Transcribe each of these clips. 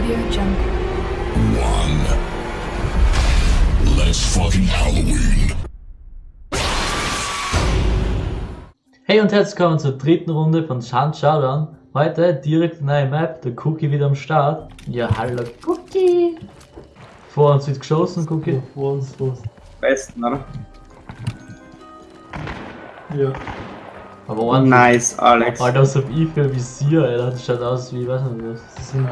Audio Jungle. One. Let's fucking Halloween. Hey und herzlich willkommen zur dritten Runde von Shan Showdown. Heute direkt neue Map, der Cookie wieder am Start. Ja, hallo Cookie! Vor uns wird geschossen, Cookie. Vor uns los. Besten, oder? Ja. Aber ordentlich. Nice, Alex. Alter, was hab ich für Visier, Alter? Das schaut aus wie, weiß nicht was. Das sind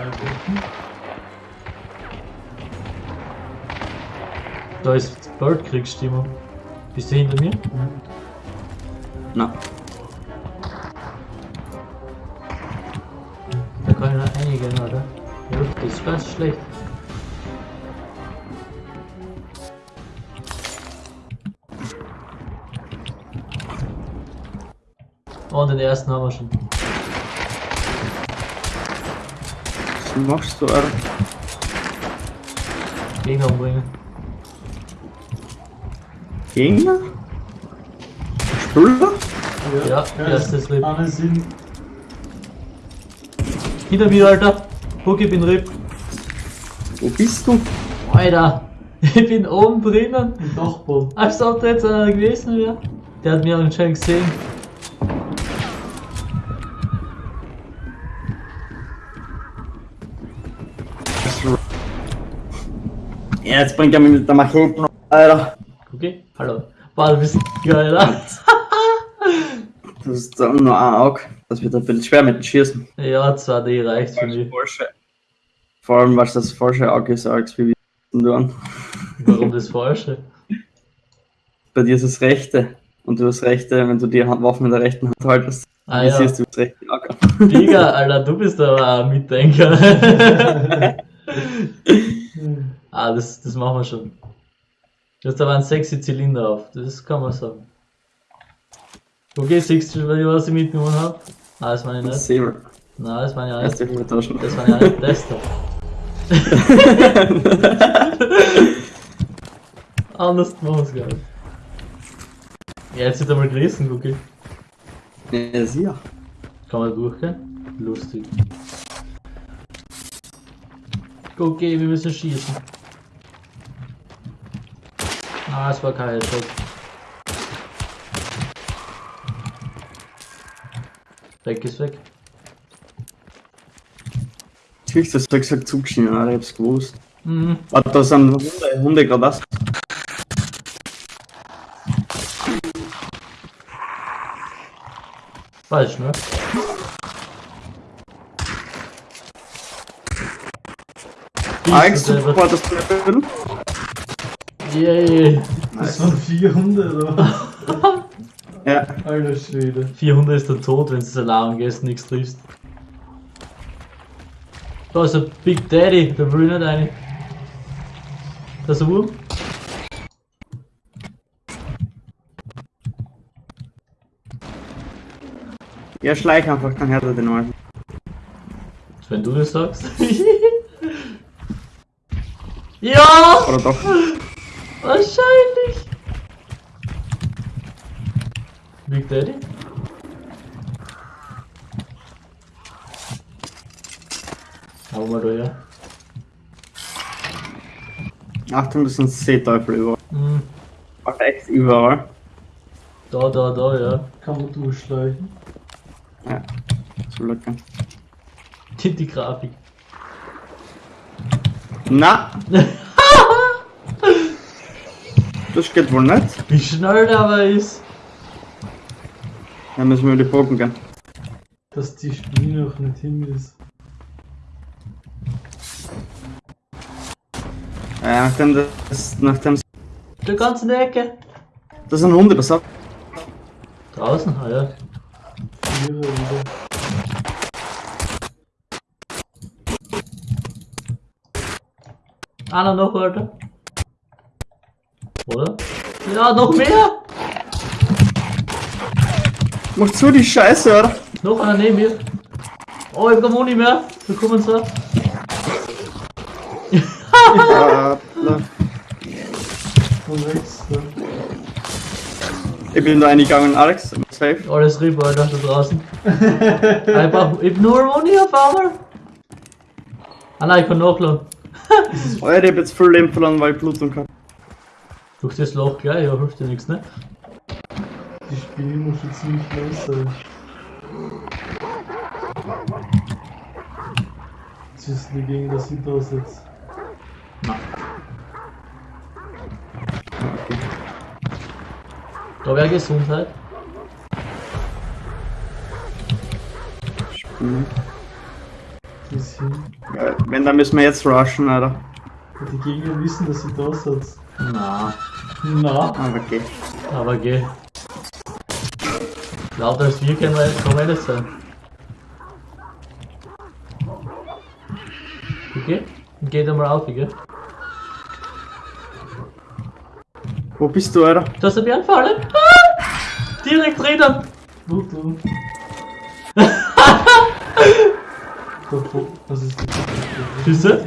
Da ist Birdkrieg-Stimmung. Bist du hinter mir? Na, Da kann ich noch einigen, Alter. Ja, das ist ganz schlecht. Und den ersten haben wir schon. was machst du, Alter? Gegner umbringen. Gegner? Spüler? Ja, erstes Rip. Alle sind Hinter mir, Alter. Huck, ich bin RIP. Wo bist du? Alter, ich bin oben drinnen. im Dachboden. Als ob da jetzt einer gewesen wäre. Der hat mich anscheinend gesehen. Ja, jetzt bringt er mich mit der Machete noch, Alter. Okay, hallo. Boah, du bist geil, Alter. Das ist dann nur ein Auge. Das wird ein bisschen schwer mit dem Schießen. Ja, 2D reicht für mich. Falsche. Vor allem, weil es das falsche Auge ist, Alex, wie wir wissen tun. Warum das Falsche? Bei dir ist das rechte. Und du hast rechte, wenn du die Hand- Waffen in der rechten Hand haltest, Ah ja. siehst du das rechte Auge. Digga, Alter, du bist aber auch ein Mitdenker. ah, das, das machen wir schon. Du hast aber einen sexy Zylinder auf, das kann man sagen. Okay, siehst du, was ich mitgenommen habe? Ah, das meine ich nicht. Saber. Nein, das meine ich auch nicht. Übertaschen. Das meine ich auch nicht. Das da. Anders machen wir's gar nicht. Ja, jetzt wird einmal gerissen, okay. Ja, sicher. Kann man durchgehen? Lustig. Okay, wir müssen schießen. Ah, es war kein Headshot. Weg ist weg. Siehst du, das hat gesagt zugeschnitten, Alter, ich hab's gewusst. Mhm. Warte, da sind Hunde, Hunde gerade was. Falsch, ne? Supportest du ein bisschen? Yay! Das waren 400 oder? Ja. Alter Schwede. 400 ist der Tod, wenn du das Alarm gehst, nichts triffst. Da ist ein Big Daddy, der will nicht rein. Da ist ein Wurm. Ja, schleich einfach, dann hört er den mal. Wenn du das sagst. ja! Oder doch? Wahrscheinlich! Big Daddy? Hau mal da her. Achtung, das sind Seeteufel überall. Hm, Ach, echt überall. da, da, da, ja. Kann man durchschleichen. Ja. So locker. Die, die Grafik. Na! das geht wohl nicht. Wie schnell der aber ist. Dann müssen wir über die Brücken gehen. Dass die Spiel noch nicht hin ist. Ja, nachdem das, nachdem Der in der Ecke. das sind Hunde, pass auf. Draußen, ah ja. Vierer wieder. Einer noch, Alter. Oder? Ja, noch mehr! Mach zu die Scheiße, oder? Noch einer neben mir. Oh, ich hab kein Moni mehr. Wir kommen zwar. Ja, ich bin da eingegangen, Alex. Safe. Alles RIP, Alter, da draußen. Ich hab nur Moni auf einmal. Ah nein, ich kann nachladen. Alter, ich hab jetzt voll Leben verloren, weil ich Blutung hab. Durch das Loch gleich, ja, hilft dir nichts, ne? Die Spinne muss schon ziemlich los sein. Das ist die gegen das sie da sitzt. Da wäre Gesundheit. Mhm. Die ist hin. Ja, Wenn, dann müssen wir jetzt rushen, Alter. Die Gegner wissen, dass sie da sitzt. Na, Na, Aber okay. aber geh. Lauter als wir können wir man nicht sein. Okay? Geht einmal auf, gell? Wo bist du, Alter? Da ist ein Bären fallen. Ah! Direkt drinnen. wo du? Was ist das? Schüsse?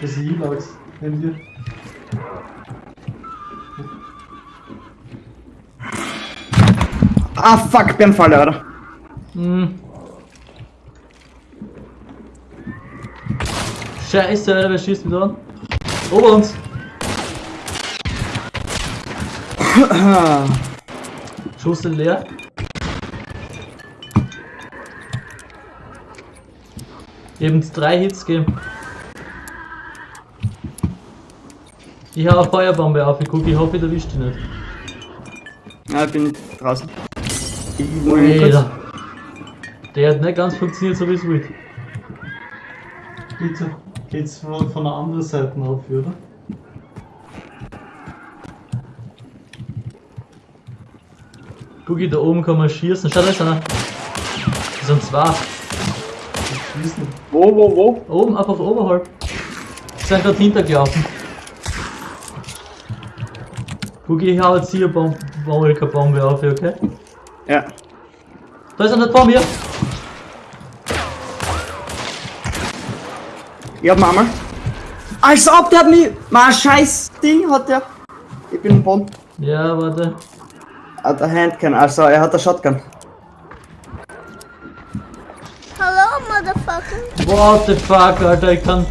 Das ist Ilax. Nimm dir. Ah, fuck, Bernfalle, Alter. Hm. Scheiße, Alter, wer schießt mich da an? Ober uns! Schuss sind leer. Eben drei Hits geben. Ich hau eine Feuerbombe auf, ich guck, ich hoffe, ich erwischt die nicht. Ja, ich bin draußen. Alter. Der hat nicht ganz funktioniert, so wie es will. Bitte. Geht's von, von der anderen Seite auf, oder? Gucki, da oben kann man schießen. Schau, da ist einer. Das sind zwei. Die schießen. Wo, wo, wo? Oben, einfach oberhalb. Die sind gerade hintergelaufen. Gucki, ich hau jetzt hier Bombe, Bombe, Bombe auf, okay? Ja. Da ist einer vor mir. Ich hab einmal. Als ob der hat mich. Mein scheiß Ding hat der. Ich bin im Boden. Ja, warte. Ah, der Handgun, also er hat eine Shotgun. What the fuck, Alter, ich kann.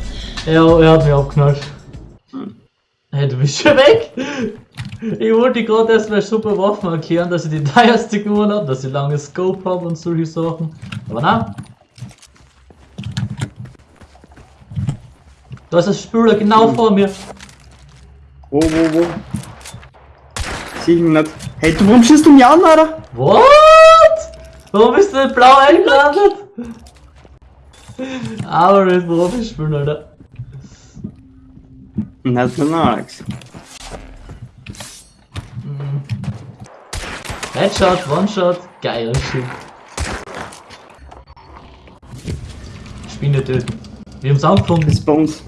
Er, er hat mich abknallt. Hey, du bist schon weg! Ich wollte gerade erst meine super Waffen erklären, dass ich die teuerste gewonnen habe, dass ich lange Scope habe und solche Sachen. Aber nein. Da ist ein Spüler genau vor mir. Wo, wo, wo? Sieh ihn nicht. Hey, du, warum schießt du mich an, Alter? What? Warum bist du nicht blau eingelandet? Aber mit Profi spielen, Alter. Nicht mit Alex. Headshot, One-Shot, geiler Shit. Spinne töten. Wir haben's angefunden. Ist bei uns.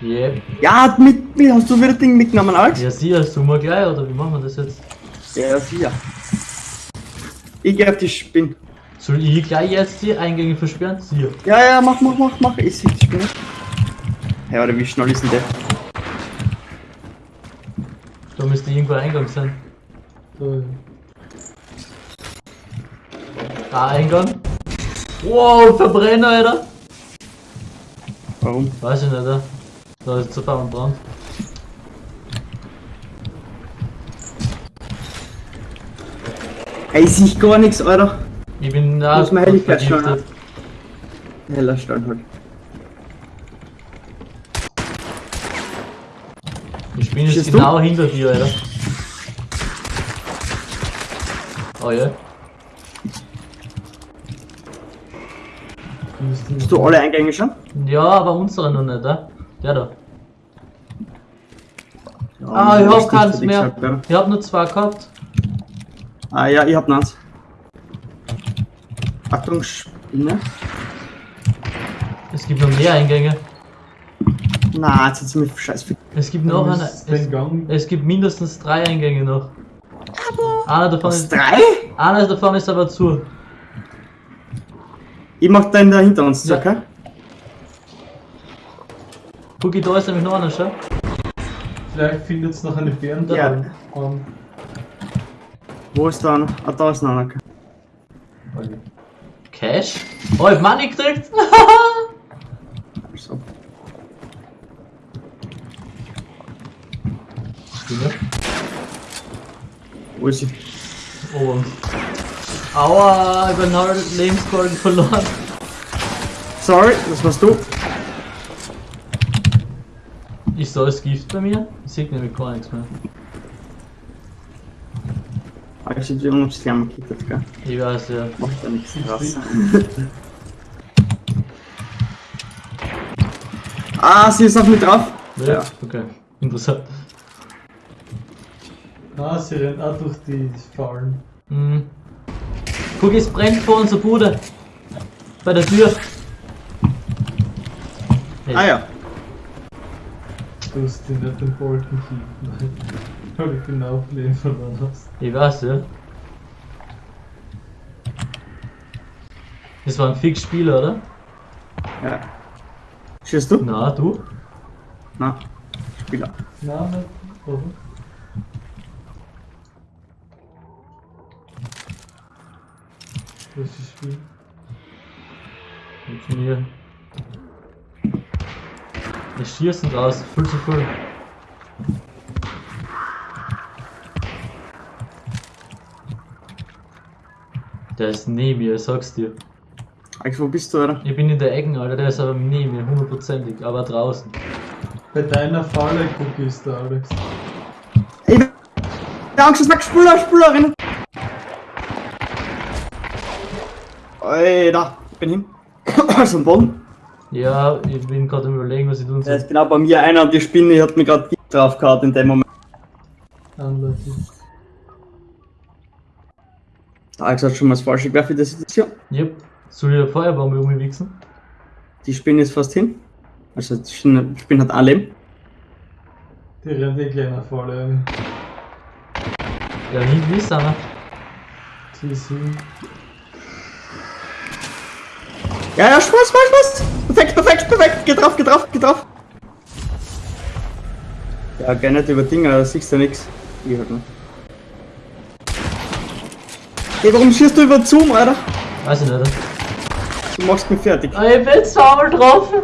Yep. Ja, mit, mit, hast du wieder Ding mitgenommen, Alex? Ja, hast du mal gleich, oder wie machen wir das jetzt? Ja, sicher. Ich geh auf die Spinne. Soll ich gleich jetzt die Eingänge versperren? Sie. Ja, ja, mach, mach, mach, mach. Ich seh die Spinne. Hey, oder wie schnell ist denn der? Da müsste irgendwo ein Eingang sein. Da, ja. Da Eingang. Wow, Verbrenner, Alter. Warum? Weiß ich nicht, Alter. Da ist zu und Brand. Ey, ich sehe gar nichts, Alter. Ich bin da Muss man Helligkeit schauen, vergiftet. Heller Stein halt. Ich bin jetzt Schießt du? genau hinter dir, Alter. Oh ja. Hast du alle Eingänge schon? Ja, aber unsere noch nicht, äh? Der da. Ja, Ah, ich hab keins mehr. gesagt, Alter. Ich hab nur zwei gehabt. Ah ja, ich hab noch eins. Achtung, Spinne. Es gibt noch mehr Eingänge. Na, jetzt hat's mich scheiß viel. Es gibt noch eine. Ist Es, es gibt mindestens drei Eingänge noch. Einer davon Was, ist, drei? einer davon ist aber zu. Ich mach den da hinter uns, Ja. okay? Gucki, da ist nämlich noch einer, schau. Vielleicht findet es noch eine Bären Ja. an. Wo ist da einer? Ah, da ist noch einer. okay. Cash? Oh, ich hab Money gekriegt! Stimme. wo ist sie? Oh. Aua, ich bin halt Lebenskolben verloren. Sorry, das warst du. Ist da das Gift bei mir? Ich sehe nämlich gar nichts mehr. Ich immer noch Slam gekickt, gell? Ich weiß ja. Macht ja nichts krass. ah, sie ist auf mich drauf. Ja, Ja. okay. Interessant. Ah, sie rennt auch durch die Fallen. Mhm. Guck, es brennt vor unserer Bude. Bei der Tür. Hey. Ah ja. Du hast die nicht den kicken, weil du genau Leben verloren hast. Ich weiß, ja. Das war ein Fix-Spieler, oder? Ja. Schießt du? Na, du? Na, Spieler. Nein, nicht, oder? Was ist Spiel? Mit mir. Wir schießen raus, viel zu viel. Der ist neben mir, ich sag's dir. Alex, wo bist du, oder? Ich bin in der Ecke, Alter, der ist aber neben mir, hundertprozentig, aber draußen. Bei deiner Falle Cookie ist der Alex. Ey, der Angst ist weg, Spuler, Spulerin! Alter, ich bin hin. also am Boden. Ja, ich bin gerade am überlegen, was ich tun Da soll. ist genau bei mir einer und die Spinne hat mir gerade drauf gehauen in dem Moment. Unlucky. Alex hat schon mal das falsche Gewerf in der Situation. Yep. Soll ich eine Feuerbombe um mich wichsen? Die Spinne ist fast hin. Also die Spinne, die Spinne hat ein Leben. Die rennt wirklich einer Falle rein. Ja, hinten ist einer. Sie hin. Ja, ja, Spaß, Spaß, Spaß! Perfekt, perfekt, perfekt! Geh drauf, geh drauf, geh drauf! Ja, geh nicht über Dinger, da siehst du nix. Ich halt nicht. Hey, warum schießt du über Zoom, Alter? Weiß ich nicht. Du machst mich fertig. Ah, ich bin zweimal getroffen.